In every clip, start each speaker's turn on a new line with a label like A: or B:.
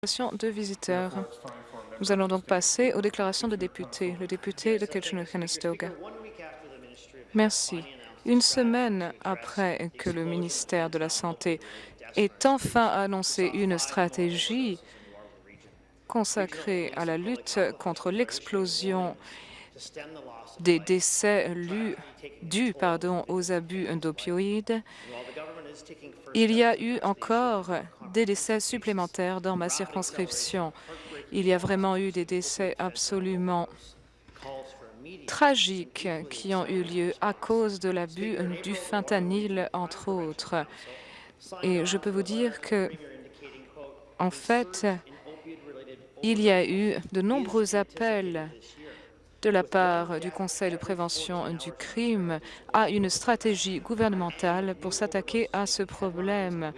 A: de visiteurs. Nous allons donc passer aux déclarations de députés. Le député de Kitchener-Conestoga. Merci. Une semaine après que le ministère de la Santé ait enfin annoncé une stratégie consacrée à la lutte contre l'explosion des décès dus aux abus d'opioïdes, il y a eu encore des décès supplémentaires dans ma circonscription. Il y a vraiment eu des décès absolument tragiques qui ont eu lieu à cause de l'abus du fentanyl, entre autres. Et je peux vous dire que, en fait, il y a eu de nombreux appels de la part du Conseil de prévention du crime à une stratégie gouvernementale pour s'attaquer à ce problème.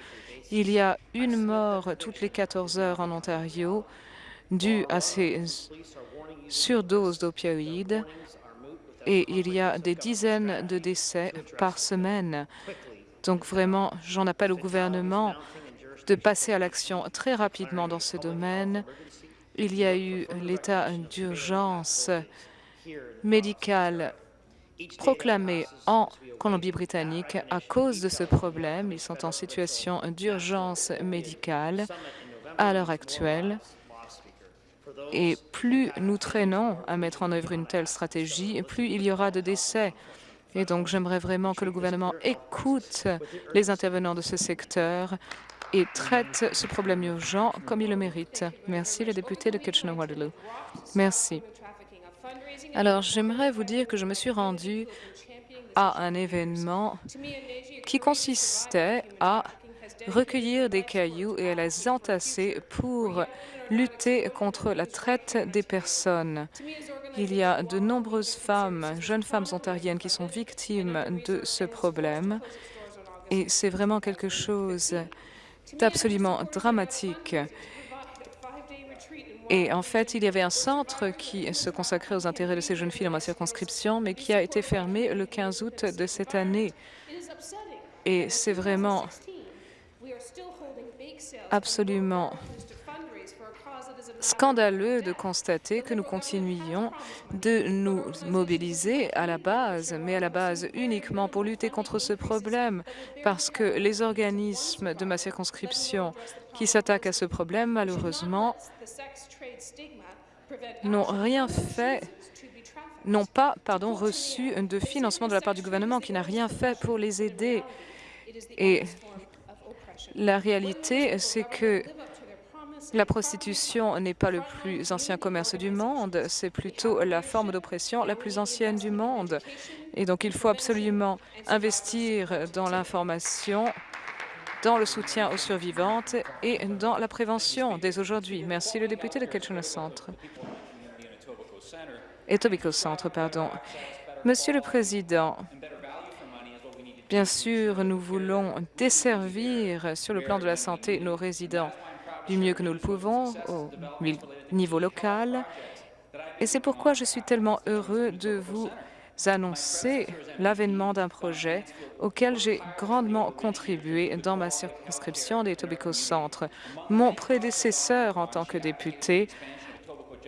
A: Il y a une mort toutes les 14 heures en Ontario due à ces surdoses d'opioïdes et il y a des dizaines de décès par semaine. Donc vraiment, j'en appelle au gouvernement de passer à l'action très rapidement dans ce domaine. Il y a eu l'état d'urgence médicale proclamée en Colombie-Britannique à cause de ce problème. Ils sont en situation d'urgence médicale à l'heure actuelle. Et plus nous traînons à mettre en œuvre une telle stratégie, plus il y aura de décès. Et donc, j'aimerais vraiment que le gouvernement écoute les intervenants de ce secteur et traite ce problème urgent comme il le mérite. Merci, le député de Kitchener-Waterloo. Merci. Alors, j'aimerais vous dire que je me suis rendue à un événement qui consistait à recueillir des cailloux et à les entasser pour lutter contre la traite des personnes. Il y a de nombreuses femmes, jeunes femmes ontariennes qui sont victimes de ce problème et c'est vraiment quelque chose d'absolument dramatique. Et en fait, il y avait un centre qui se consacrait aux intérêts de ces jeunes filles dans ma circonscription, mais qui a été fermé le 15 août de cette année. Et c'est vraiment absolument scandaleux de constater que nous continuions de nous mobiliser à la base, mais à la base uniquement pour lutter contre ce problème, parce que les organismes de ma circonscription qui s'attaquent à ce problème, malheureusement, n'ont rien fait n'ont pas pardon, reçu de financement de la part du gouvernement, qui n'a rien fait pour les aider. Et la réalité, c'est que la prostitution n'est pas le plus ancien commerce du monde, c'est plutôt la forme d'oppression la plus ancienne du monde. Et donc, il faut absolument investir dans l'information, dans le soutien aux survivantes et dans la prévention dès aujourd'hui. Merci, le député de Kitchener Centre. Etobicoke Centre, pardon. Monsieur le Président, bien sûr, nous voulons desservir sur le plan de la santé nos résidents du mieux que nous le pouvons au niveau local. Et c'est pourquoi je suis tellement heureux de vous annoncer l'avènement d'un projet auquel j'ai grandement contribué dans ma circonscription des Etobicoke Centre. Mon prédécesseur en tant que député,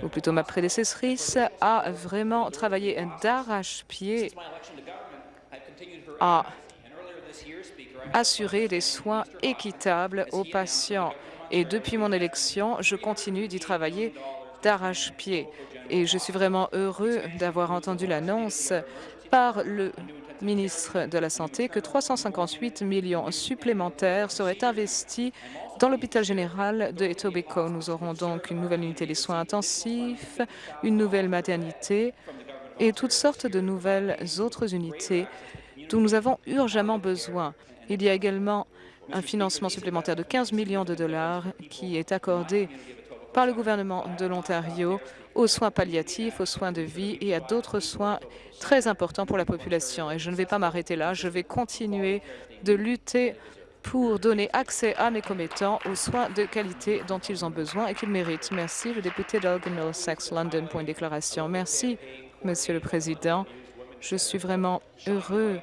A: ou plutôt ma prédécessrice, a vraiment travaillé d'arrache-pied à assurer des soins équitables aux patients. Et depuis mon élection, je continue d'y travailler d'arrache-pied. Et je suis vraiment heureux d'avoir entendu l'annonce par le ministre de la Santé que 358 millions supplémentaires seraient investis dans l'hôpital général de Etobicoke. Nous aurons donc une nouvelle unité des soins intensifs, une nouvelle maternité et toutes sortes de nouvelles autres unités dont nous avons urgemment besoin. Il y a également un financement supplémentaire de 15 millions de dollars qui est accordé par le gouvernement de l'Ontario aux soins palliatifs, aux soins de vie et à d'autres soins très importants pour la population. Et je ne vais pas m'arrêter là, je vais continuer de lutter pour donner accès à mes commettants aux soins de qualité dont ils ont besoin et qu'ils méritent. Merci, le député d'Elgin Middlesex London, pour une déclaration. Merci, Monsieur le Président. Je suis vraiment heureux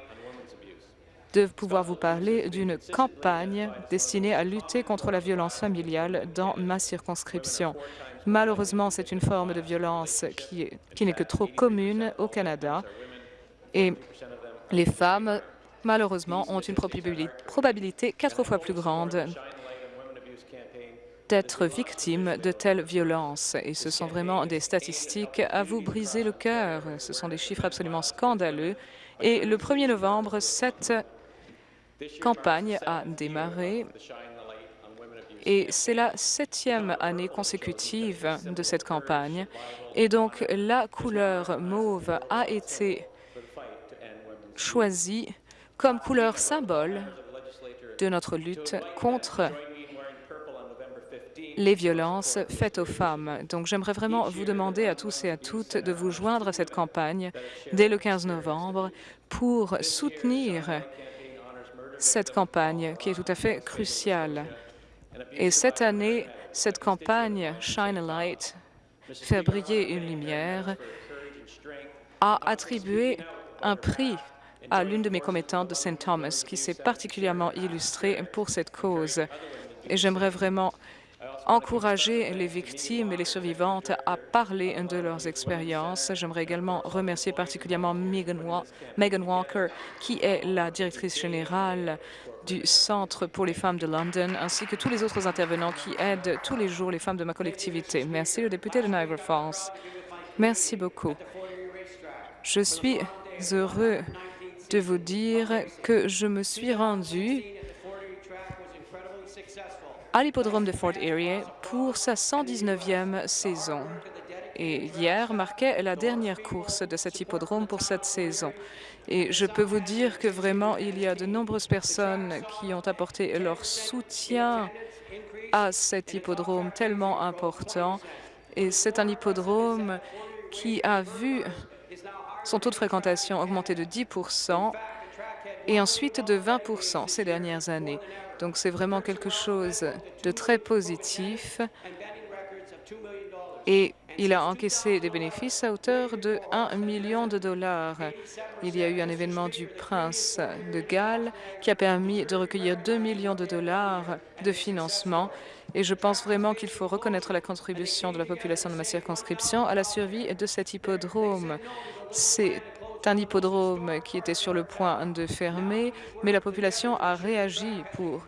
A: de pouvoir vous parler d'une campagne destinée à lutter contre la violence familiale dans ma circonscription. Malheureusement, c'est une forme de violence qui, qui n'est que trop commune au Canada et les femmes, malheureusement, ont une probabilité quatre fois plus grande d'être victimes de telles violences. Et ce sont vraiment des statistiques à vous briser le cœur. Ce sont des chiffres absolument scandaleux. Et le 1er novembre, cette campagne a démarré et c'est la septième année consécutive de cette campagne. Et donc, la couleur mauve a été choisie comme couleur symbole de notre lutte contre les violences faites aux femmes. Donc, j'aimerais vraiment vous demander à tous et à toutes de vous joindre à cette campagne dès le 15 novembre pour soutenir cette campagne qui est tout à fait cruciale. Et cette année, cette campagne Shine a Light, faire briller une lumière, a attribué un prix à l'une de mes commettantes de St. Thomas qui s'est particulièrement illustrée pour cette cause. Et j'aimerais vraiment encourager les victimes et les survivantes à parler de leurs expériences. J'aimerais également remercier particulièrement Megan Walker, qui est la directrice générale du Centre pour les femmes de London, ainsi que tous les autres intervenants qui aident tous les jours les femmes de ma collectivité. Merci, le député de Niagara Falls. Merci beaucoup. Je suis heureux de vous dire que je me suis rendu à l'hippodrome de Fort Erie pour sa 119e saison. Et hier marquait la dernière course de cet hippodrome pour cette saison. Et je peux vous dire que vraiment, il y a de nombreuses personnes qui ont apporté leur soutien à cet hippodrome tellement important. Et c'est un hippodrome qui a vu son taux de fréquentation augmenter de 10% et ensuite de 20% ces dernières années. Donc c'est vraiment quelque chose de très positif et il a encaissé des bénéfices à hauteur de 1 million de dollars. Il y a eu un événement du prince de Galles qui a permis de recueillir 2 millions de dollars de financement et je pense vraiment qu'il faut reconnaître la contribution de la population de ma circonscription à la survie de cet hippodrome. C'est un hippodrome qui était sur le point de fermer, mais la population a réagi pour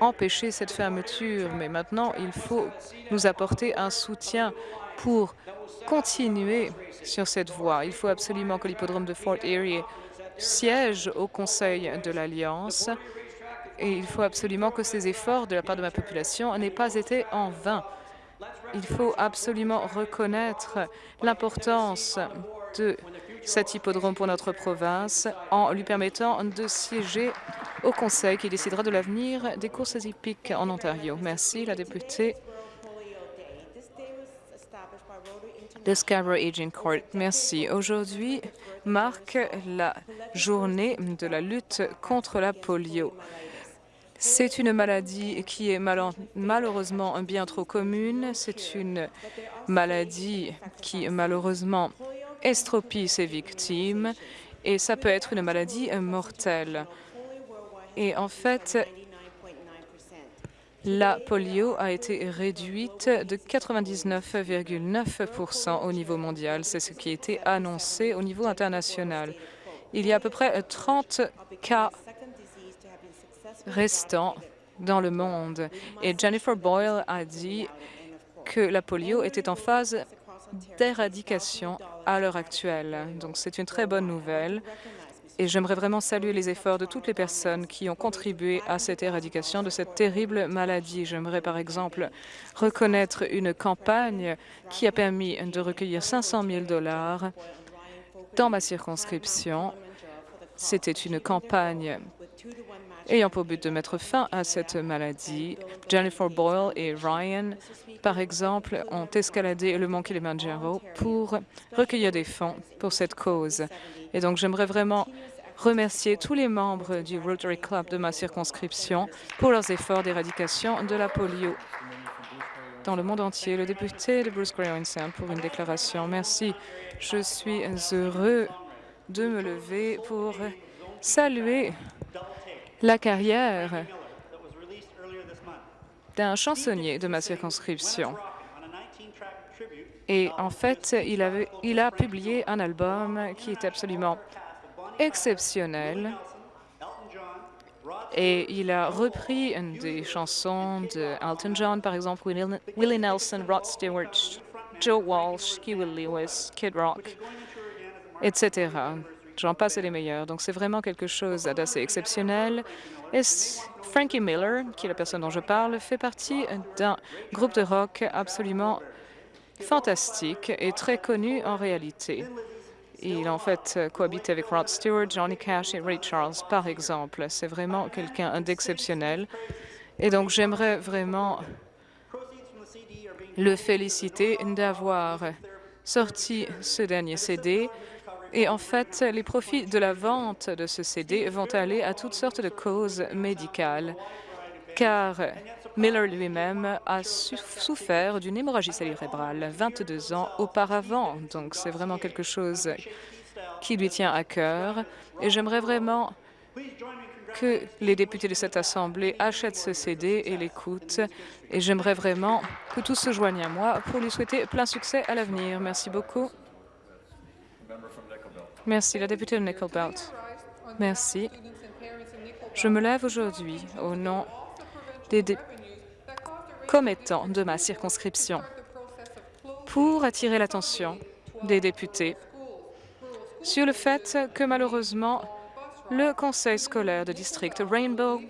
A: empêcher cette fermeture. Mais maintenant, il faut nous apporter un soutien pour continuer sur cette voie. Il faut absolument que l'hippodrome de Fort Erie siège au Conseil de l'Alliance et il faut absolument que ces efforts de la part de ma population n'aient pas été en vain. Il faut absolument reconnaître l'importance de cet hippodrome pour notre province en lui permettant de siéger au Conseil qui décidera de l'avenir des courses hippiques en Ontario. Merci, la députée de Scarborough Aging Court. Merci. Aujourd'hui marque la journée de la lutte contre la polio. C'est une maladie qui est malheureusement bien trop commune. C'est une maladie qui malheureusement estropie ses victimes et ça peut être une maladie mortelle. Et en fait, la polio a été réduite de 99,9% au niveau mondial. C'est ce qui a été annoncé au niveau international. Il y a à peu près 30 cas restants dans le monde. Et Jennifer Boyle a dit que la polio était en phase d'éradication à l'heure actuelle. Donc c'est une très bonne nouvelle et j'aimerais vraiment saluer les efforts de toutes les personnes qui ont contribué à cette éradication de cette terrible maladie. J'aimerais par exemple reconnaître une campagne qui a permis de recueillir 500 000 dollars dans ma circonscription. C'était une campagne ayant pour but de mettre fin à cette maladie. Jennifer Boyle et Ryan, par exemple, ont escaladé le mont Kilimanjaro pour recueillir des fonds pour cette cause. Et donc, j'aimerais vraiment remercier tous les membres du Rotary Club de ma circonscription pour leurs efforts d'éradication de la polio dans le monde entier. Le député de Bruce Gray pour une déclaration. Merci. Je suis heureux de me lever pour saluer la carrière d'un chansonnier de ma circonscription. Et en fait, il, a publié un album qui est absolument exceptionnel et il a repris des chansons de Elton John, par exemple, Willie Nelson, Rod Stewart, Joe Walsh, Kiwi Lewis, Kid Rock, etc. J'en passe les meilleurs. Donc, c'est vraiment quelque chose d'assez exceptionnel. Et Frankie Miller, qui est la personne dont je parle, fait partie d'un groupe de rock absolument fantastique et très connu en réalité. Il en fait cohabite avec Rod Stewart, Johnny Cash et Ray Charles, par exemple. C'est vraiment quelqu'un d'exceptionnel. Et donc, j'aimerais vraiment le féliciter d'avoir sorti ce dernier CD. Et en fait, les profits de la vente de ce CD vont aller à toutes sortes de causes médicales, car Miller lui-même a souffert d'une hémorragie cérébrale 22 ans auparavant. Donc, c'est vraiment quelque chose qui lui tient à cœur. Et j'aimerais vraiment que les députés de cette Assemblée achètent ce CD et l'écoutent. Et j'aimerais vraiment que tous se joignent à moi pour lui souhaiter plein succès à l'avenir. Merci beaucoup. Merci, la députée de Nickel Belt. Merci. Je me lève aujourd'hui au nom des commettants de ma circonscription pour attirer l'attention des députés sur le fait que malheureusement, le conseil scolaire de district Rainbow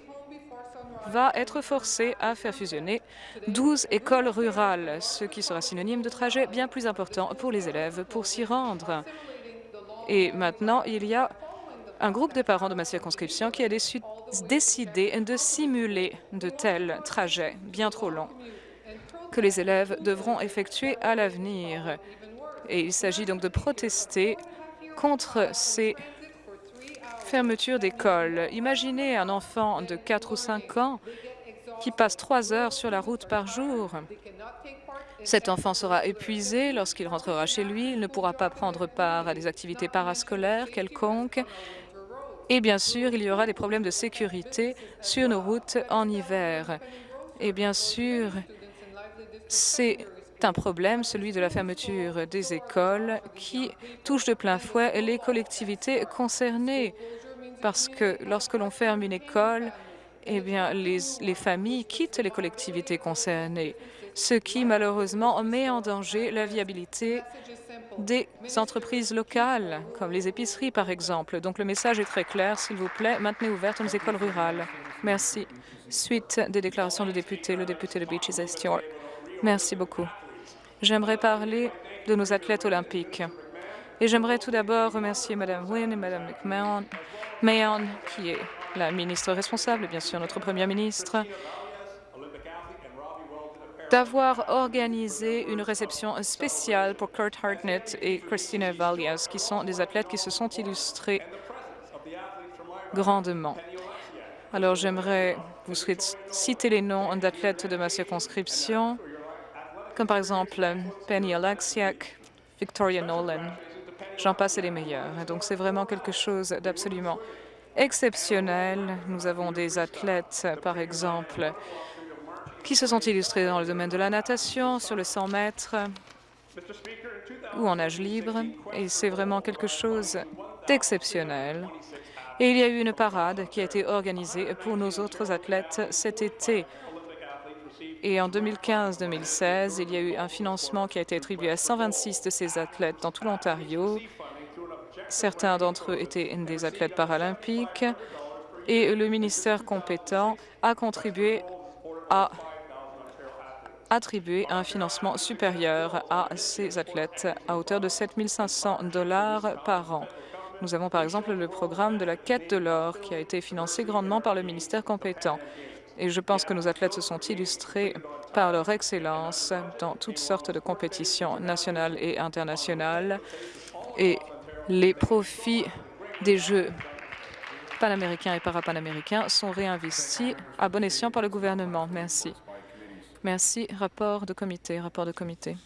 A: va être forcé à faire fusionner 12 écoles rurales, ce qui sera synonyme de trajet bien plus important pour les élèves pour s'y rendre. Et maintenant, il y a un groupe de parents de ma circonscription qui a décidé de simuler de tels trajets bien trop longs que les élèves devront effectuer à l'avenir. Et il s'agit donc de protester contre ces fermetures d'écoles. Imaginez un enfant de 4 ou 5 ans qui passe trois heures sur la route par jour. Cet enfant sera épuisé lorsqu'il rentrera chez lui. Il ne pourra pas prendre part à des activités parascolaires quelconques. Et bien sûr, il y aura des problèmes de sécurité sur nos routes en hiver. Et bien sûr, c'est un problème, celui de la fermeture des écoles, qui touche de plein fouet les collectivités concernées. Parce que lorsque l'on ferme une école, eh bien, les, les familles quittent les collectivités concernées, ce qui malheureusement met en danger la viabilité des entreprises locales, comme les épiceries, par exemple. Donc, le message est très clair. S'il vous plaît, maintenez ouvertes nos écoles rurales. Merci. Suite des déclarations de députés, le député de Beaches East York. Merci beaucoup. J'aimerais parler de nos athlètes olympiques. Et j'aimerais tout d'abord remercier Mme Wynne et Mme McMahon, qui est la ministre responsable, bien sûr notre Premier ministre, d'avoir organisé une réception spéciale pour Kurt Hartnett et Christina Valias, qui sont des athlètes qui se sont illustrés grandement. Alors, j'aimerais vous citer les noms d'athlètes de ma circonscription, comme par exemple Penny Alexiak, Victoria Nolan. J'en passe les meilleurs. Donc, c'est vraiment quelque chose d'absolument exceptionnel. Nous avons des athlètes, par exemple, qui se sont illustrés dans le domaine de la natation, sur le 100 mètres ou en nage libre. Et c'est vraiment quelque chose d'exceptionnel. Et il y a eu une parade qui a été organisée pour nos autres athlètes cet été. Et en 2015-2016, il y a eu un financement qui a été attribué à 126 de ces athlètes dans tout l'Ontario. Certains d'entre eux étaient des athlètes paralympiques et le ministère compétent a contribué à attribuer un financement supérieur à ces athlètes à hauteur de 7 500 dollars par an. Nous avons par exemple le programme de la quête de l'or qui a été financé grandement par le ministère compétent. Et je pense que nos athlètes se sont illustrés par leur excellence dans toutes sortes de compétitions nationales et internationales. Et les profits des Jeux panaméricains et parapanaméricains sont réinvestis à bon escient par le gouvernement. Merci. Merci. Rapport de comité. Rapport de comité.